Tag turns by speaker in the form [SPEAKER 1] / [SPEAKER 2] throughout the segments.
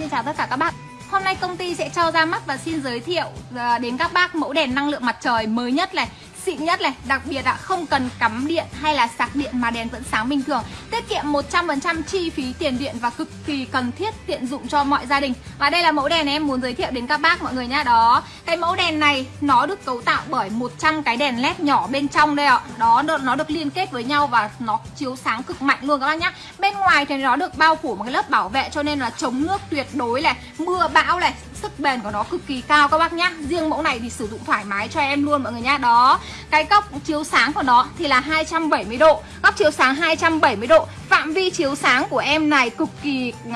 [SPEAKER 1] xin chào tất cả các bác Hôm nay công ty sẽ cho ra mắt và xin giới thiệu à, đến các bác mẫu đèn năng lượng mặt trời mới nhất này xịn nhất này. Đặc biệt ạ, không cần cắm điện hay là sạc điện mà đèn vẫn sáng bình thường. Tiết kiệm 100% chi phí tiền điện và cực kỳ cần thiết tiện dụng cho mọi gia đình. Và đây là mẫu đèn em muốn giới thiệu đến các bác mọi người nha Đó, cái mẫu đèn này nó được cấu tạo bởi 100 cái đèn led nhỏ bên trong đây ạ. Đó, nó được liên kết với nhau và nó chiếu sáng cực mạnh luôn các bác nhá. Bên ngoài thì nó được bao phủ một cái lớp bảo vệ cho nên là chống nước tuyệt đối này Mưa bão này, sức bền của nó cực kỳ cao các bác nhá. Riêng mẫu này thì sử dụng thoải mái cho em luôn mọi người nhá. Đó Cái góc chiếu sáng của nó thì là 270 độ. Góc chiếu sáng 270 độ. Phạm vi chiếu sáng của em này cực kỳ uh,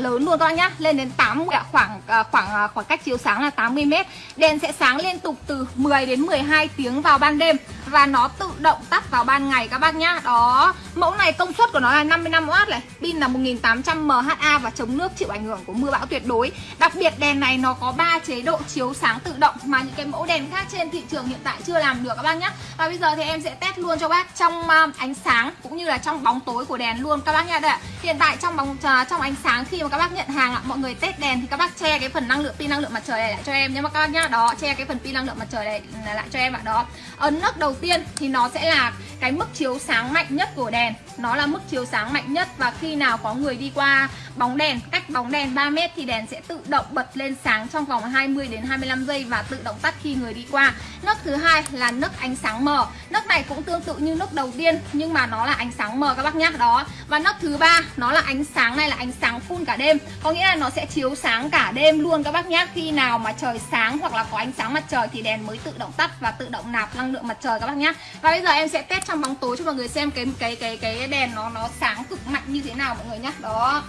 [SPEAKER 1] lớn luôn các bác nhá. Lên đến 8 à, khoảng uh, khoảng uh, khoảng cách chiếu sáng là 80 m Đèn sẽ sáng liên tục từ 10 đến 12 tiếng vào ban đêm Và nó tự động tắt vào ban ngày các bác nhá. Đó Mẫu này công suất của nó là 55W này Pin là 1800 mAh và chống nước chịu ảnh hưởng của mưa bão tuyệt đối. Đặc biệt đèn này nó có 3 chế độ chiếu sáng tự động Mà những cái mẫu đèn khác trên thị trường hiện tại chưa làm được các bác nhé. Và bây giờ thì em sẽ test luôn cho bác trong à, ánh sáng cũng như là trong bóng tối của đèn luôn. Các bác nha, đây ạ. Hiện tại trong bóng à, trong ánh sáng khi mà các bác nhận hàng ạ, mọi người test đèn thì các bác che cái phần năng lượng, pin năng lượng mặt trời này lại cho em nhé các bác nhá. Đó, che cái phần pin năng lượng mặt trời này ừ, lại cho em ạ, đó. Ấn nấc đầu tiên thì nó sẽ là cái mức chiếu sáng mạnh nhất của đèn. Nó là mức chiếu sáng mạnh nhất và khi nào có người đi qua bóng đèn, cách bóng đèn 3 mét thì đèn sẽ tự động bật lên sáng trong vòng 20 đến 25 giây và tự động tắt khi người đi qua. Nấc thứ hai là nấc ánh sáng mờ. Nấc này cũng tương tự như nấc đầu tiên, nhưng mà nó là ánh sáng mờ các bác nhá đó. Và nấc thứ ba, nó là ánh sáng này là ánh sáng full cả đêm. Có nghĩa là nó sẽ chiếu sáng cả đêm luôn các bác nhá khi nào mà trời sáng hoặc là có ánh sáng mặt trời thì đèn mới tự động tắt và tự động nạp năng lượng mặt trời các bác nhá và bây giờ em sẽ test trong bóng tối cho mọi người xem cái cái cái cái đèn nó nó sáng cực mạnh như thế nào mọi người nhá đó.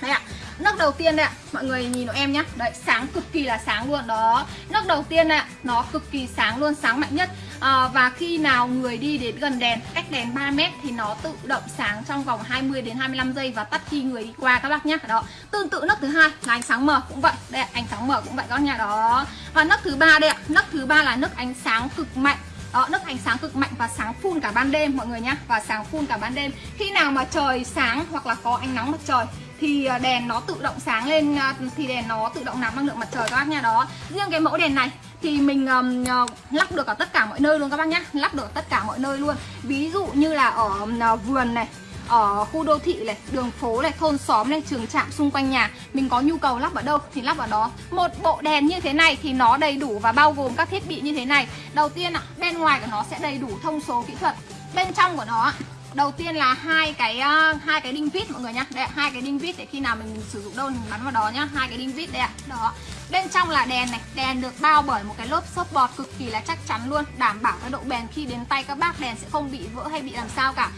[SPEAKER 1] Đây ạ. Nấc đầu tiên đây ạ. Mọi người nhìn nó em nhá đấy, sáng cực kỳ là sáng luôn. Đó. Nấc đầu tiên đây ạ. Nó cực kỳ sáng luôn, sáng mạnh nhất à, và khi nào người đi đến gần đèn cách đèn 3 mét thì nó tự động sáng trong vòng 20 đến 25 giây và tắt khi người đi qua các bác nhá. Đó tương tự nấc thứ hai là ánh sáng mờ cũng vậy. Đây ánh sáng mờ cũng vậy các bác đó và nấc thứ ba đây ạ. Nấc thứ ba là nấc ánh sáng cực mạnh. Đó, nấc ánh sáng cực mạnh và sáng phun cả ban đêm mọi người nhá Và sáng phun cả ban đêm. Khi nào mà trời sáng hoặc là có ánh nắng mặt trời thì à, đèn nó tự động sáng lên à, thì đèn nó tự động nạp năng lượng mặt trời các bác nha. Đó riêng cái mẫu đèn này thì mình um, lắp được ở tất cả mọi nơi luôn các bác nhá. Lắp được ở tất cả mọi nơi luôn. Ví dụ như là ở uh, vườn này ở khu đô thị này, đường phố này, thôn xóm này, trường trạm xung quanh nhà Mình có nhu cầu lắp ở đâu thì lắp ở đó. Một bộ đèn như thế này thì nó đầy đủ và bao gồm các thiết bị như thế này. Đầu tiên ạ, bên ngoài của nó sẽ đầy đủ thông số kỹ thuật Bên trong của nó đầu tiên là hai cái ờ, hai cái đinh vít, mọi người nhá. Đây hai cái đinh vít để khi nào mình sử dụng đâu mình bắn vào đó nhá. Hai cái đinh vít đây ạ. Đó. Bên trong là đèn này. Đèn được bao bởi một cái lớp xốp bọt cực kỳ là chắc chắn luôn, đảm bảo cái độ bền khi đến tay các bác. Đèn sẽ không bị vỡ hay bị làm sao cả.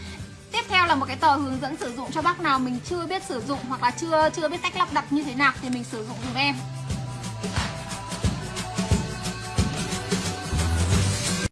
[SPEAKER 1] Tiếp theo là một cái tờ hướng dẫn sử dụng cho bác nào mình chưa biết sử dụng hoặc là chưa chưa biết cách lắp đặt như thế nào thì mình sử dụng dùm em.